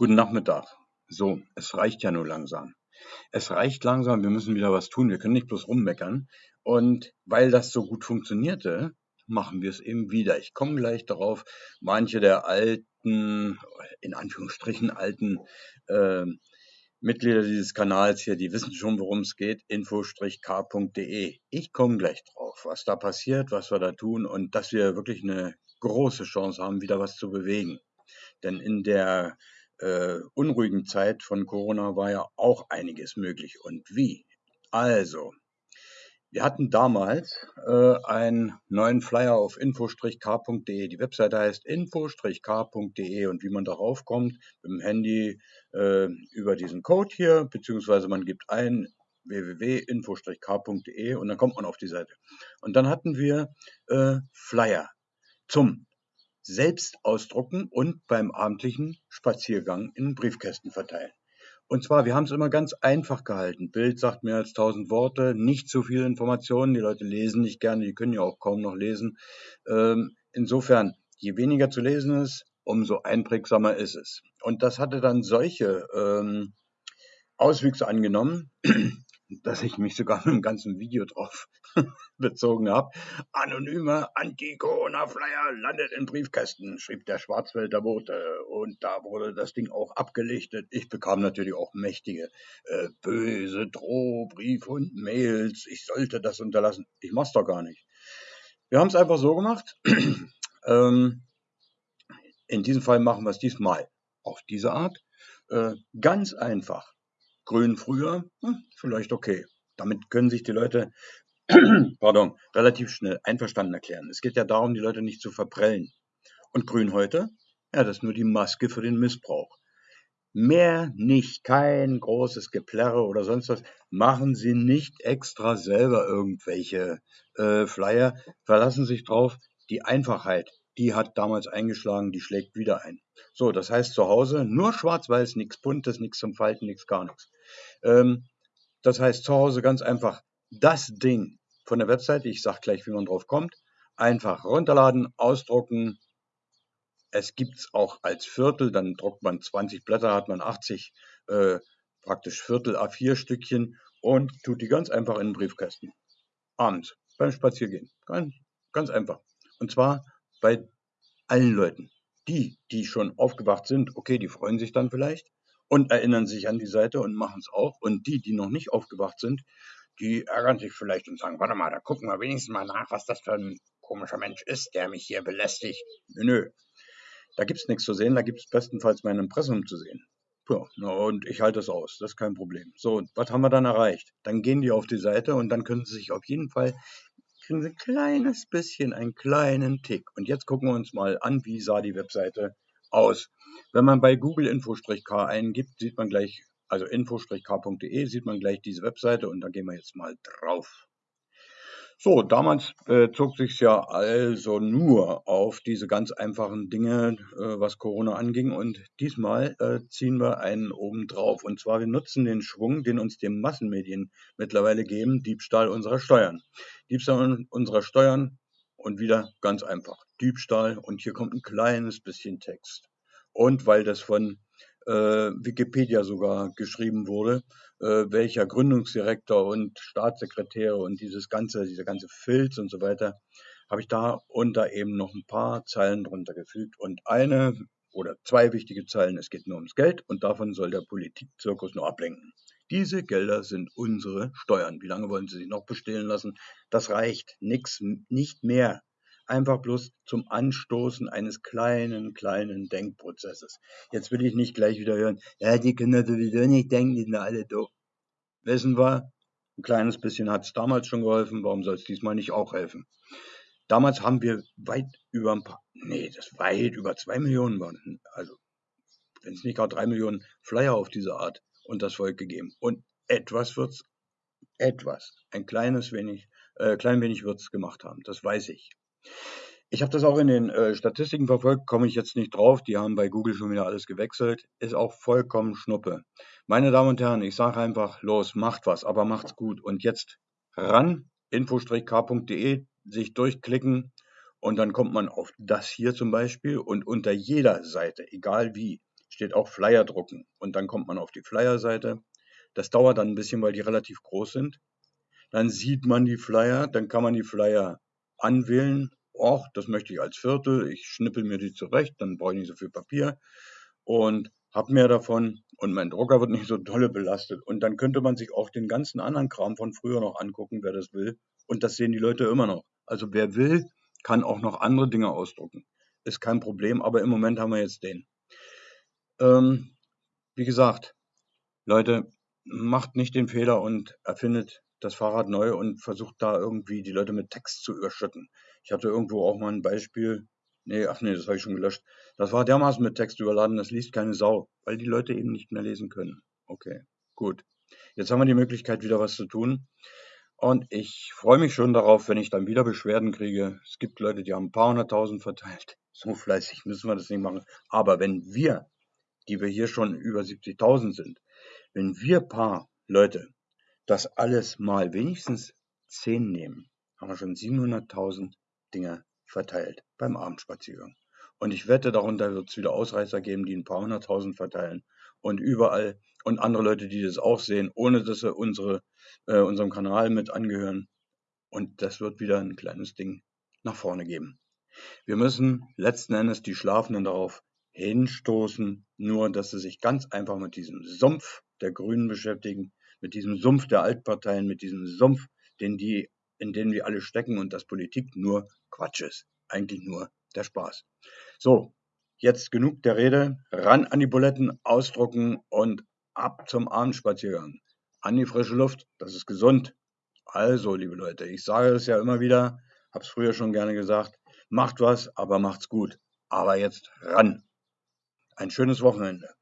Guten Nachmittag. So, es reicht ja nur langsam. Es reicht langsam, wir müssen wieder was tun. Wir können nicht bloß rummeckern. Und weil das so gut funktionierte, machen wir es eben wieder. Ich komme gleich darauf, manche der alten, in Anführungsstrichen alten äh, Mitglieder dieses Kanals hier, die wissen schon, worum es geht, info-k.de. Ich komme gleich drauf, was da passiert, was wir da tun und dass wir wirklich eine große Chance haben, wieder was zu bewegen. Denn in der äh, unruhigen Zeit von Corona war ja auch einiges möglich. Und wie? Also, wir hatten damals äh, einen neuen Flyer auf info-k.de. Die Webseite heißt info-k.de und wie man darauf kommt, mit dem Handy äh, über diesen Code hier, beziehungsweise man gibt ein www.info-k.de und dann kommt man auf die Seite. Und dann hatten wir äh, Flyer zum selbst ausdrucken und beim abendlichen Spaziergang in Briefkästen verteilen. Und zwar, wir haben es immer ganz einfach gehalten. Bild sagt mehr als tausend Worte, nicht zu viel Informationen. Die Leute lesen nicht gerne, die können ja auch kaum noch lesen. Ähm, insofern, je weniger zu lesen ist, umso einprägsamer ist es. Und das hatte dann solche ähm, Auswüchse angenommen, dass ich mich sogar mit einem ganzen Video drauf bezogen habe. Anonyme Anti-Corona-Flyer landet in Briefkästen, schrieb der Schwarzwälder Bote. Und da wurde das Ding auch abgelichtet. Ich bekam natürlich auch mächtige äh, böse Drohbriefe und Mails. Ich sollte das unterlassen. Ich mach's doch gar nicht. Wir haben es einfach so gemacht. ähm, in diesem Fall machen wir es diesmal auf diese Art. Äh, ganz einfach. Grün früher, hm, vielleicht okay. Damit können sich die Leute pardon, relativ schnell einverstanden erklären. Es geht ja darum, die Leute nicht zu verprellen. Und Grün heute? Ja, das ist nur die Maske für den Missbrauch. Mehr nicht, kein großes Geplärre oder sonst was. Machen Sie nicht extra selber irgendwelche äh, Flyer. Verlassen sich drauf. Die Einfachheit, die hat damals eingeschlagen, die schlägt wieder ein. So, das heißt zu Hause nur schwarz-weiß, nichts Buntes, nichts zum Falten, nichts gar nichts. Ähm, das heißt zu Hause ganz einfach das Ding von der Webseite, ich sage gleich, wie man drauf kommt, einfach runterladen, ausdrucken. Es gibt es auch als Viertel, dann druckt man 20 Blätter, hat man 80 äh, praktisch Viertel A4 Stückchen und tut die ganz einfach in den Briefkasten. Abends beim Spaziergehen. Ganz, ganz einfach. Und zwar bei allen Leuten. Die, die schon aufgewacht sind, okay, die freuen sich dann vielleicht und erinnern sich an die Seite und machen es auch. Und die, die noch nicht aufgewacht sind, die ärgern sich vielleicht und sagen, warte mal, da gucken wir wenigstens mal nach, was das für ein komischer Mensch ist, der mich hier belästigt. Nö, nö. Da gibt's nichts zu sehen, da gibt's bestenfalls mein Impressum zu sehen. Ja, und ich halte es aus, das ist kein Problem. So, was haben wir dann erreicht? Dann gehen die auf die Seite und dann können sie sich auf jeden Fall, kriegen sie ein kleines bisschen, einen kleinen Tick. Und jetzt gucken wir uns mal an, wie sah die Webseite aus. Wenn man bei Google Info-K eingibt, sieht man gleich, also info-k.de, sieht man gleich diese Webseite und da gehen wir jetzt mal drauf. So, damals äh, zog sich ja also nur auf diese ganz einfachen Dinge, äh, was Corona anging. Und diesmal äh, ziehen wir einen oben drauf. Und zwar, wir nutzen den Schwung, den uns die Massenmedien mittlerweile geben, Diebstahl unserer Steuern. Diebstahl unserer Steuern und wieder ganz einfach. Diebstahl und hier kommt ein kleines bisschen Text. Und weil das von Wikipedia sogar geschrieben wurde, äh, welcher Gründungsdirektor und Staatssekretär und dieses ganze, dieser ganze Filz und so weiter, habe ich da unter eben noch ein paar Zeilen drunter gefügt und eine oder zwei wichtige Zeilen, es geht nur ums Geld und davon soll der Politikzirkus nur ablenken. Diese Gelder sind unsere Steuern. Wie lange wollen Sie sich noch bestehlen lassen? Das reicht. Nix, nicht mehr einfach bloß zum Anstoßen eines kleinen, kleinen Denkprozesses. Jetzt will ich nicht gleich wieder hören, ja, die können sowieso nicht denken, die sind alle doof. Wissen wir, ein kleines bisschen hat es damals schon geholfen, warum soll es diesmal nicht auch helfen? Damals haben wir weit über ein paar, nee, das weit über zwei Millionen waren, also wenn es nicht gerade drei Millionen Flyer auf diese Art und das Volk gegeben. Und etwas wird's, etwas, ein kleines wenig, äh, klein wenig wird's gemacht haben, das weiß ich. Ich habe das auch in den äh, Statistiken verfolgt, komme ich jetzt nicht drauf. Die haben bei Google schon wieder alles gewechselt. Ist auch vollkommen Schnuppe. Meine Damen und Herren, ich sage einfach, los, macht was, aber macht's gut. Und jetzt ran, info-k.de, sich durchklicken und dann kommt man auf das hier zum Beispiel und unter jeder Seite, egal wie, steht auch Flyer drucken. Und dann kommt man auf die Flyer-Seite. Das dauert dann ein bisschen, weil die relativ groß sind. Dann sieht man die Flyer, dann kann man die Flyer anwählen. Och, das möchte ich als Viertel. Ich schnippel mir die zurecht, dann brauche ich nicht so viel Papier und habe mehr davon und mein Drucker wird nicht so dolle belastet. Und dann könnte man sich auch den ganzen anderen Kram von früher noch angucken, wer das will. Und das sehen die Leute immer noch. Also wer will, kann auch noch andere Dinge ausdrucken. Ist kein Problem, aber im Moment haben wir jetzt den. Ähm, wie gesagt, Leute, macht nicht den Fehler und erfindet das Fahrrad neu und versucht da irgendwie die Leute mit Text zu überschütten. Ich hatte irgendwo auch mal ein Beispiel. Nee, ach nee, das habe ich schon gelöscht. Das war dermaßen mit Text überladen, das liest keine Sau, weil die Leute eben nicht mehr lesen können. Okay, gut. Jetzt haben wir die Möglichkeit, wieder was zu tun. Und ich freue mich schon darauf, wenn ich dann wieder Beschwerden kriege. Es gibt Leute, die haben ein paar hunderttausend verteilt. So fleißig müssen wir das nicht machen. Aber wenn wir, die wir hier schon über 70.000 sind, wenn wir paar Leute das alles mal wenigstens zehn nehmen, haben wir schon 700.000 Dinge verteilt beim Abendspaziergang. Und ich wette, darunter wird es wieder Ausreißer geben, die ein paar hunderttausend verteilen. Und überall und andere Leute, die das auch sehen, ohne dass sie unsere, äh, unserem Kanal mit angehören. Und das wird wieder ein kleines Ding nach vorne geben. Wir müssen letzten Endes die Schlafenden darauf hinstoßen, nur dass sie sich ganz einfach mit diesem Sumpf der Grünen beschäftigen, mit diesem Sumpf der Altparteien, mit diesem Sumpf, den die, in den wir alle stecken und dass Politik nur Quatsch ist. Eigentlich nur der Spaß. So, jetzt genug der Rede. Ran an die Buletten, ausdrucken und ab zum Abendspaziergang. An die frische Luft, das ist gesund. Also, liebe Leute, ich sage es ja immer wieder, hab's früher schon gerne gesagt, macht was, aber macht's gut. Aber jetzt ran. Ein schönes Wochenende.